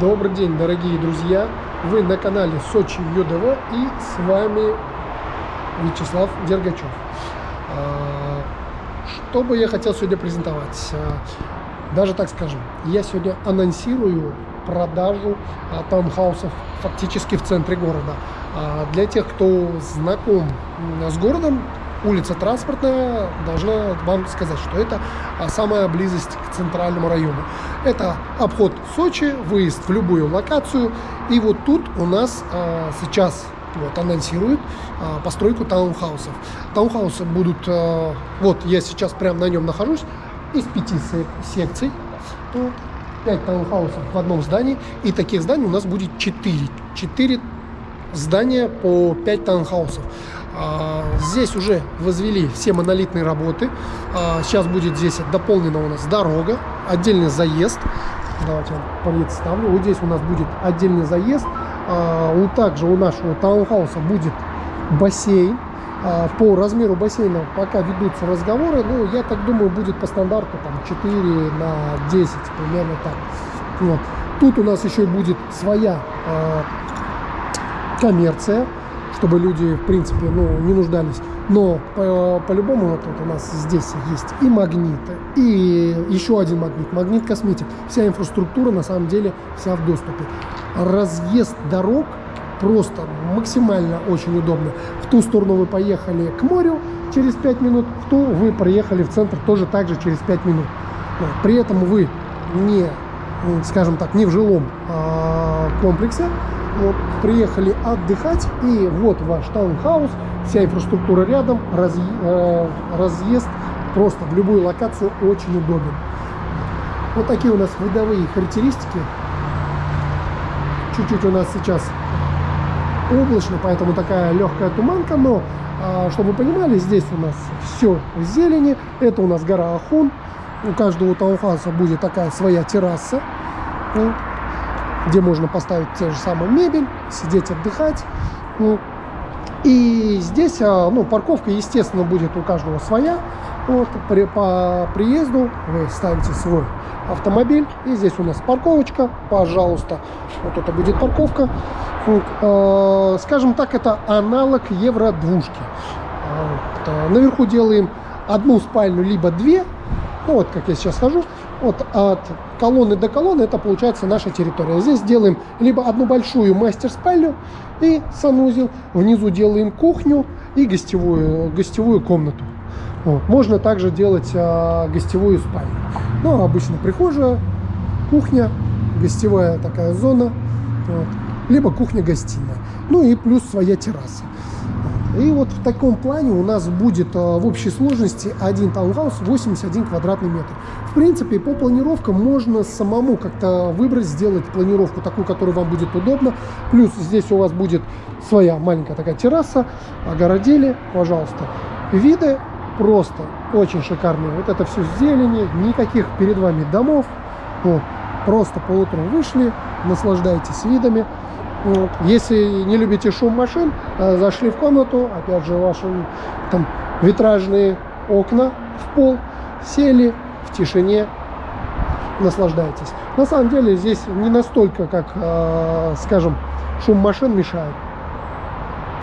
Добрый день, дорогие друзья! Вы на канале Сочи ЮДВ и с вами Вячеслав Дергачев. А, что бы я хотел сегодня презентовать? А, даже так скажем, я сегодня анонсирую продажу а, таунхаусов фактически в центре города. Для тех, кто знаком с городом, улица Транспортная должна вам сказать, что это а, самая близость к центральному району. Это обход Сочи, выезд в любую локацию. И вот тут у нас а, сейчас вот, анонсируют а, постройку таунхаусов. Таунхаусы будут, вот я сейчас прямо на нем нахожусь, из пяти секций. 5 таунхаусов в одном здании. И таких зданий у нас будет 4. 4 здания по 5 таунхаусов. А, здесь уже возвели все монолитные работы. А, сейчас будет здесь дополнена у нас дорога, отдельный заезд. Давайте я представлю. Вот здесь у нас будет отдельный заезд. А, вот также у нашего таунхауса будет бассейн. По размеру бассейна пока ведутся разговоры. Ну, я так думаю, будет по стандарту там 4 на 10, примерно так. Вот. Тут у нас еще будет своя коммерция чтобы люди, в принципе, ну, не нуждались. Но по-любому по вот у нас здесь есть и магниты, и еще один магнит, магнит косметик. Вся инфраструктура на самом деле вся в доступе. Разъезд дорог просто максимально очень удобно. В ту сторону вы поехали к морю через 5 минут, в ту вы проехали в центр тоже так же через 5 минут. При этом вы не, скажем так, не в жилом а, комплексе, вот, приехали отдыхать, и вот ваш таунхаус, вся инфраструктура рядом, раз, э, разъезд просто в любую локацию очень удобен. Вот такие у нас видовые характеристики. Чуть-чуть у нас сейчас облачно, поэтому такая легкая туманка, но, э, чтобы вы понимали, здесь у нас все в зелени. Это у нас гора Ахун. У каждого таунхауса будет такая своя терраса где можно поставить те же самые мебель, сидеть, отдыхать. Ну, и здесь, а, ну, парковка, естественно, будет у каждого своя. Вот, при, по приезду вы ставите свой автомобиль. И здесь у нас парковочка, пожалуйста. Вот это будет парковка. Вот, э, скажем так, это аналог евро-двушки. Вот, э, наверху делаем одну спальню, либо две. Ну, вот как я сейчас хожу вот от колонны до колонны это получается наша территория. Здесь делаем либо одну большую мастер-спальню и санузел, внизу делаем кухню и гостевую, гостевую комнату. Вот. Можно также делать а, гостевую спальню. Ну, обычно прихожая, кухня, гостевая такая зона, вот. либо кухня-гостиная. Ну и плюс своя терраса. И вот в таком плане у нас будет а, в общей сложности один таунхаус 81 квадратный метр. В принципе, по планировкам можно самому как-то выбрать, сделать планировку такую, которая вам будет удобна. Плюс здесь у вас будет своя маленькая такая терраса, огородили, пожалуйста. Виды просто очень шикарные. Вот это все зелени, никаких перед вами домов. Вот. Просто по утру вышли, наслаждайтесь видами. Вот. Если не любите шум машин, э, зашли в комнату, опять же, ваши там витражные окна в пол, сели в тишине, наслаждайтесь. На самом деле здесь не настолько, как, э, скажем, шум машин мешает.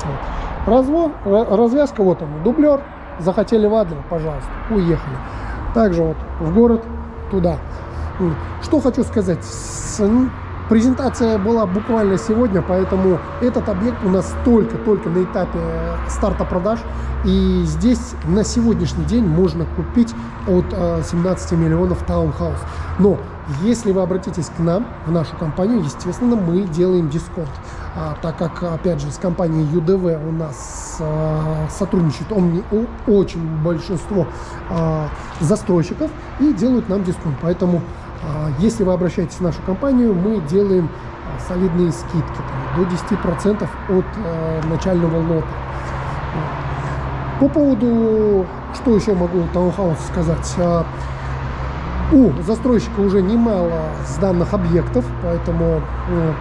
Вот. Разво, развязка, вот он, дублер, захотели в Адлер, пожалуйста, уехали. Также вот в город туда. Что хочу сказать, Презентация была буквально сегодня, поэтому этот объект у нас только-только на этапе старта продаж. И здесь на сегодняшний день можно купить от 17 э, миллионов таунхаус. Но если вы обратитесь к нам, в нашу компанию, естественно, мы делаем дисконт. А, так как, опять же, с компанией ЮДВ у нас а, сотрудничает он, очень большинство а, застройщиков и делают нам дисконт. Поэтому если вы обращаетесь в нашу компанию, мы делаем а, солидные скидки там, до 10% от э, начального лота. По поводу, что еще могу таунхаус сказать. А, у застройщика уже немало сданных объектов, поэтому э,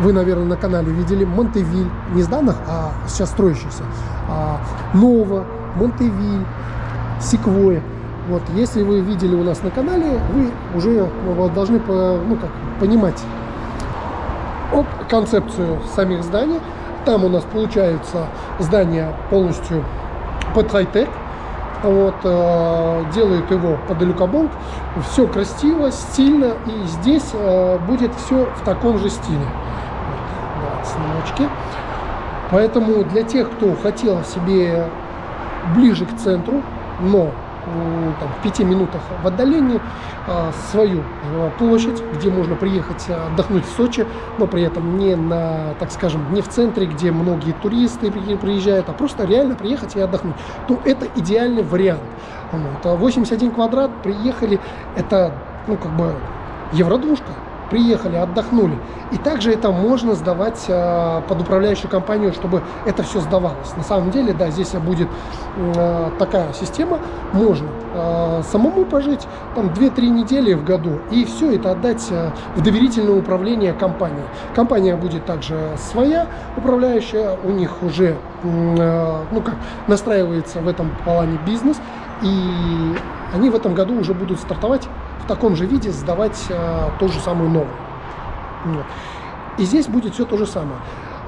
вы, наверное, на канале видели Монтевиль, не сданных, а сейчас строящихся. А, Нова, Монтевиль, Секвоя. Вот, если вы видели у нас на канале, вы уже должны ну, как, понимать об концепцию самих зданий. Там у нас получается здание полностью под хай-тек. Вот, э, делают его под Люкабонг. Все красиво, стильно. И здесь э, будет все в таком же стиле. Вот, да, снимочки. Поэтому для тех, кто хотел себе ближе к центру, но там, в пяти минутах в отдалении а, свою а, площадь, где можно приехать а, отдохнуть в Сочи, но при этом не на, так скажем, не в центре, где многие туристы приезжают, а просто реально приехать и отдохнуть, то это идеальный вариант. Вот. 81 квадрат, приехали, это, ну, как бы, евродвушка, приехали, отдохнули. И также это можно сдавать э, под управляющую компанию, чтобы это все сдавалось. На самом деле, да, здесь будет э, такая система. Можно э, самому пожить там 2-3 недели в году и все это отдать э, в доверительное управление компании. Компания будет также своя управляющая, у них уже э, ну как, настраивается в этом плане бизнес. И они в этом году уже будут стартовать в таком же виде сдавать а, ту же самую новую. Вот. И здесь будет все то же самое.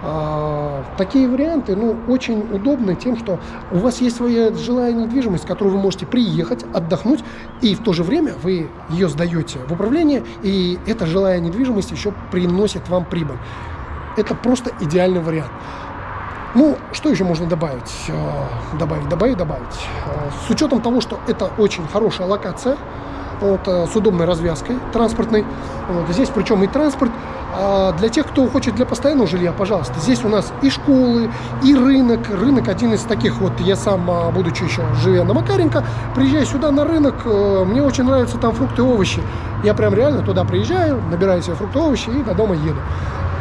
А, такие варианты ну, очень удобны тем, что у вас есть своя жилая недвижимость, которую вы можете приехать, отдохнуть, и в то же время вы ее сдаете в управление, и эта жилая недвижимость еще приносит вам прибыль. Это просто идеальный вариант. Ну, что еще можно добавить? А, добавить, добавить, добавить. А, с учетом того, что это очень хорошая локация, вот, э, с удобной развязкой транспортной. Вот, здесь причем и транспорт. А для тех, кто хочет для постоянного жилья, пожалуйста, здесь у нас и школы, и рынок. Рынок один из таких вот, я сам, а, будучи еще живя на Макаренко, приезжаю сюда на рынок, э, мне очень нравятся там фрукты и овощи. Я прям реально туда приезжаю, набираю себе фрукты и овощи и до дома еду.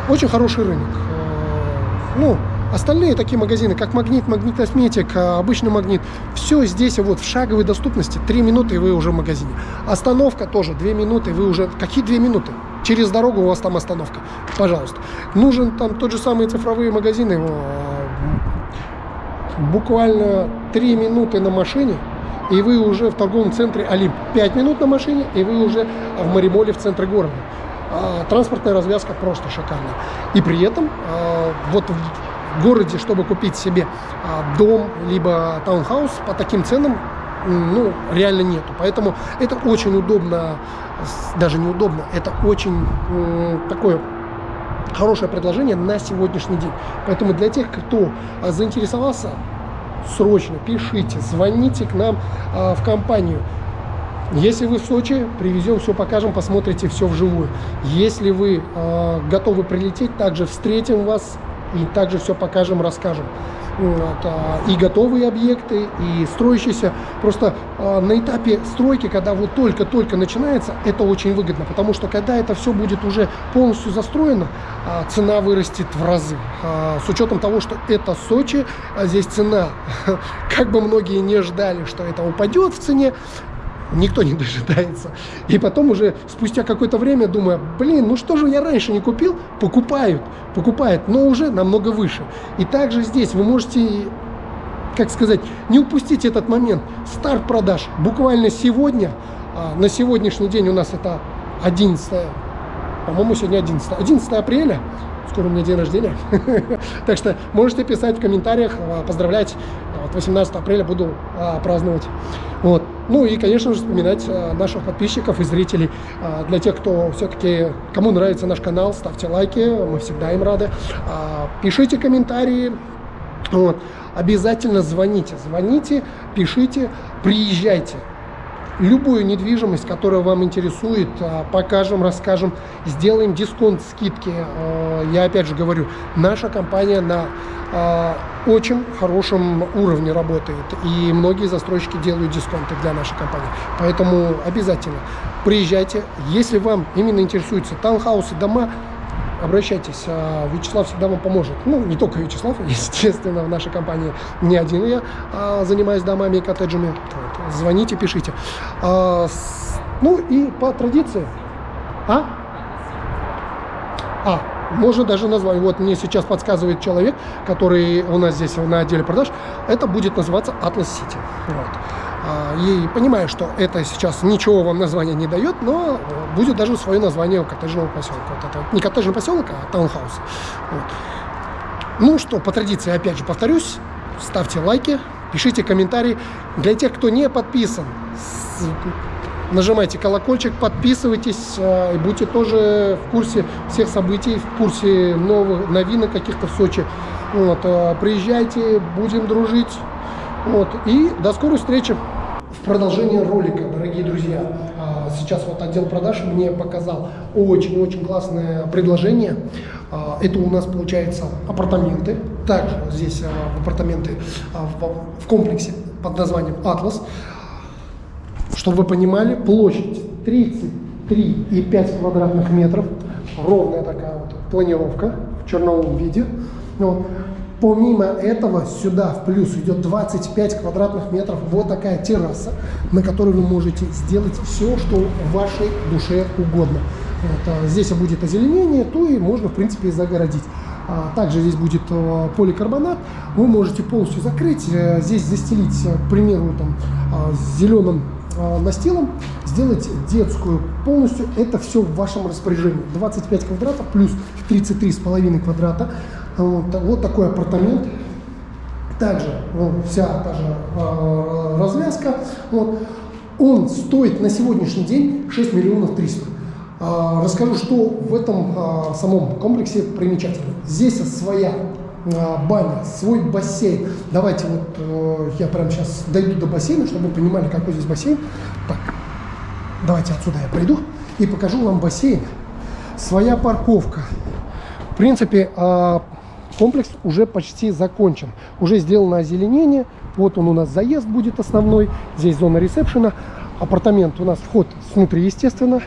Очень хороший рынок. Э, ну, Остальные такие магазины, как Магнит, Магнит Косметик, а, обычный Магнит, все здесь вот в шаговой доступности. 3 минуты и вы уже в магазине. Остановка тоже 2 минуты, вы уже... Какие 2 минуты? Через дорогу у вас там остановка. Пожалуйста. Нужен там тот же самые цифровые магазины. Буквально 3 минуты на машине, и вы уже в торговом центре Олимп. 5 минут на машине, и вы уже в Маримоле в центре города. А, транспортная развязка просто шикарная. И при этом а, вот городе, чтобы купить себе а, дом, либо таунхаус по таким ценам, ну, реально нету. Поэтому это очень удобно, даже неудобно, это очень такое хорошее предложение на сегодняшний день. Поэтому для тех, кто а, заинтересовался, срочно пишите, звоните к нам а, в компанию. Если вы в Сочи, привезем, все покажем, посмотрите все вживую. Если вы э, готовы прилететь, также встретим вас и также все покажем, расскажем. Вот, а, и готовые объекты, и строящиеся. Просто а, на этапе стройки, когда вот только-только начинается, это очень выгодно, потому что когда это все будет уже полностью застроено, а, цена вырастет в разы. С учетом того, что это Сочи, а здесь цена, как бы многие не ждали, что это упадет в цене, никто не дожидается. И потом уже спустя какое-то время думаю, блин, ну что же я раньше не купил? Покупают, покупают, но уже намного выше. И также здесь вы можете, как сказать, не упустить этот момент. Старт продаж буквально сегодня, а, на сегодняшний день у нас это 11, по-моему, сегодня 11, 11 апреля, скоро у меня день рождения. так что можете писать в комментариях, а, поздравлять. 18 апреля буду а, праздновать. Вот. Ну и, конечно же, вспоминать а, наших подписчиков и зрителей. Для тех, кто все-таки, кому нравится наш канал, ставьте лайки, мы всегда им рады. Пишите комментарии. Вот. Обязательно звоните, звоните, пишите, приезжайте любую недвижимость, которая вам интересует, а, покажем, расскажем, сделаем дисконт, скидки. А, я опять же говорю, наша компания на а, очень хорошем уровне работает, и многие застройщики делают дисконты для нашей компании. Поэтому обязательно приезжайте. Если вам именно интересуются таунхаусы, дома, обращайтесь, Вячеслав всегда вам поможет. Ну, не только Вячеслав, естественно, в нашей компании не один я занимаюсь домами и коттеджами звоните, пишите. А, ну и по традиции. А? А, можно даже назвать. Вот мне сейчас подсказывает человек, который у нас здесь на отделе продаж. Это будет называться Atlas City. Вот. А, и понимаю, что это сейчас ничего вам название не дает, но будет даже свое название коттеджного поселка. Вот это не коттеджный поселок, а таунхаус. Вот. Ну что, по традиции, опять же повторюсь, ставьте лайки, пишите комментарии. Для тех, кто не подписан, нажимайте колокольчик, подписывайтесь э, и будьте тоже в курсе всех событий, в курсе новых новинок каких-то в Сочи. Вот, э, приезжайте, будем дружить. Вот, и до скорой встречи. Продолжение ролика, дорогие друзья, а, сейчас вот отдел продаж мне показал очень-очень классное предложение. А, это у нас получается апартаменты. Также здесь а, апартаменты в комплексе под названием «Атлас». Чтобы вы понимали, площадь 33,5 квадратных метров. Ровная такая вот планировка в черновом виде. Вот. Помимо этого, сюда в плюс идет 25 квадратных метров вот такая терраса, на которой вы можете сделать все, что вашей душе угодно. Вот, а здесь будет озеленение, то и можно, в принципе, и загородить. А также здесь будет а, поликарбонат. Вы можете полностью закрыть, а, здесь застелить, к примеру, там, а, зеленым а, настилом, сделать детскую полностью. Это все в вашем распоряжении. 25 квадратов плюс 33,5 квадрата. Вот, вот такой апартамент. Также вот, вся та же э, развязка. Вот. Он стоит на сегодняшний день 6 миллионов 300. Э, расскажу, что в этом э, самом комплексе примечательно. Здесь своя баня, свой бассейн. Давайте вот э, я прямо сейчас дойду до бассейна, чтобы вы понимали, какой здесь бассейн. Так, давайте отсюда я пойду и покажу вам бассейн. Своя парковка. В принципе, комплекс уже почти закончен. Уже сделано озеленение. Вот он у нас заезд будет основной. Здесь зона ресепшена. Апартамент у нас вход снутри, естественно.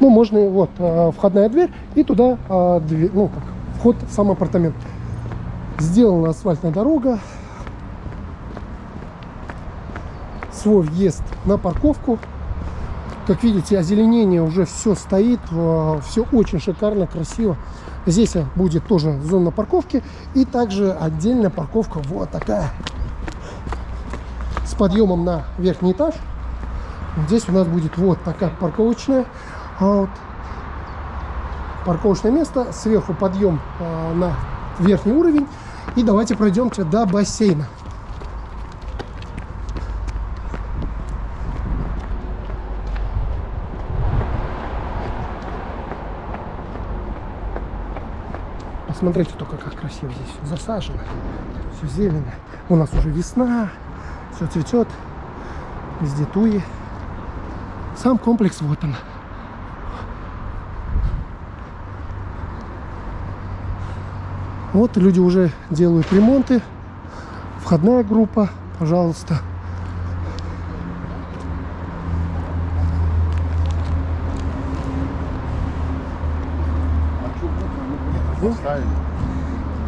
Ну, можно, вот, э, входная дверь и туда, э, дверь, ну, как, вход в сам апартамент. Сделана асфальтная дорога. Свой въезд на парковку. Как видите, озеленение уже все стоит, все очень шикарно, красиво. Здесь будет тоже зона парковки и также отдельная парковка вот такая с подъемом на верхний этаж. Здесь у нас будет вот такая парковочная вот, парковочное место, сверху подъем а, на верхний уровень. И давайте пройдемте до бассейна. Посмотрите только, как красиво здесь все засажено. Все зелено. У нас уже весна. Все цветет. Везде туи. Сам комплекс вот он. Вот люди уже делают ремонты. Входная группа, пожалуйста.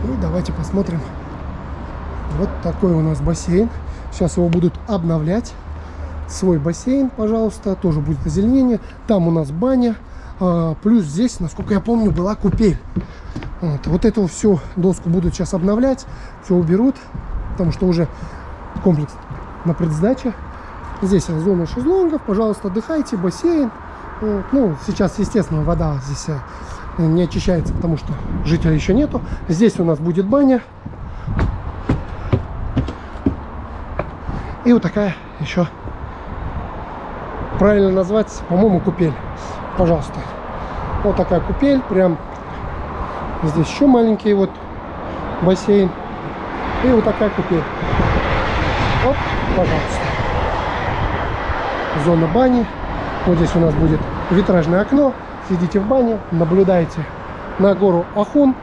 И давайте посмотрим. Вот такой у нас бассейн. Сейчас его будут обновлять. Свой бассейн, пожалуйста. Тоже будет озеленение. Там у нас баня. А, плюс здесь, насколько я помню, была купель. Вот, вот эту всю доску будут сейчас обновлять. Все уберут. Потому что уже комплекс на предсдаче. Здесь зона шезлонгов. Пожалуйста, отдыхайте. Бассейн. Вот. Ну, сейчас, естественно, вода здесь э, не очищается, потому что жителей еще нету. Здесь у нас будет баня. И вот такая еще, правильно назвать, по-моему, купель. Пожалуйста. Вот такая купель, прям здесь еще маленький вот бассейн. И вот такая купель. Вот, пожалуйста. Зона бани. Вот здесь у нас будет витражное окно сидите в бане, наблюдаете на гору Ахун.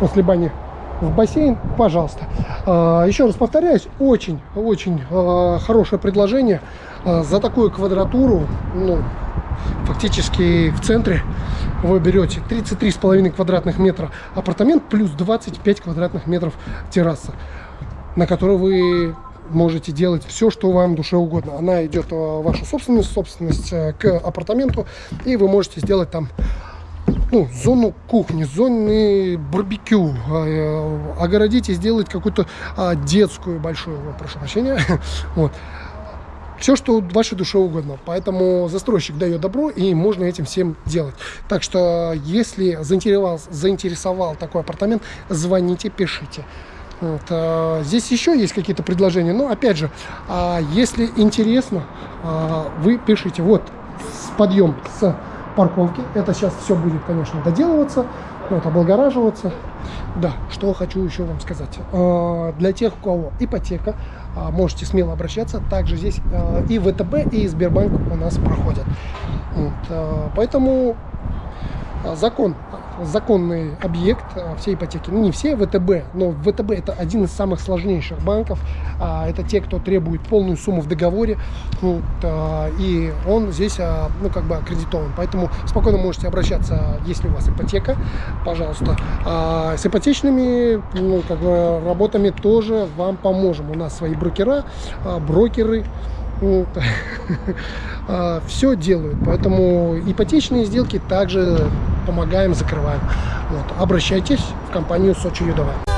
После бани в бассейн, пожалуйста. А, еще раз повторяюсь, очень-очень а, хорошее предложение а, за такую квадратуру, ну, фактически в центре вы берете 33,5 квадратных метра апартамент плюс 25 квадратных метров терраса, на которой вы можете делать все, что вам душе угодно. Она идет в вашу собственность, собственность э, к апартаменту, и вы можете сделать там ну, зону кухни, зоны барбекю, э, огородить и сделать какую-то а, детскую большую, прошу прощения, вот. Все, что вашей душе угодно. Поэтому застройщик дает добро, и можно этим всем делать. Так что, если заинтересовал, заинтересовал такой апартамент, звоните, пишите. Вот, а, здесь еще есть какие-то предложения, но опять же, а, если интересно, а, вы пишите. Вот подъем с парковки. Это сейчас все будет, конечно, доделываться, вот, облагораживаться. Да, что хочу еще вам сказать. А, для тех, у кого ипотека, а, можете смело обращаться. Также здесь а, и ВТБ, и Сбербанк у нас проходят. Вот, поэтому закон законный объект а, всей ипотеки. Ну, не все ВТБ, но ВТБ это один из самых сложнейших банков. А, это те, кто требует полную сумму в договоре. Вот, а, и он здесь, ну, как бы аккредитован. Поэтому спокойно можете обращаться, если у вас ипотека, пожалуйста. С ипотечными ну, как бы, работами тоже вам поможем. У нас свои брокера, брокеры. все делают. Поэтому ипотечные сделки также помогаем, закрываем. Вот. Обращайтесь в компанию Сочи Юдова.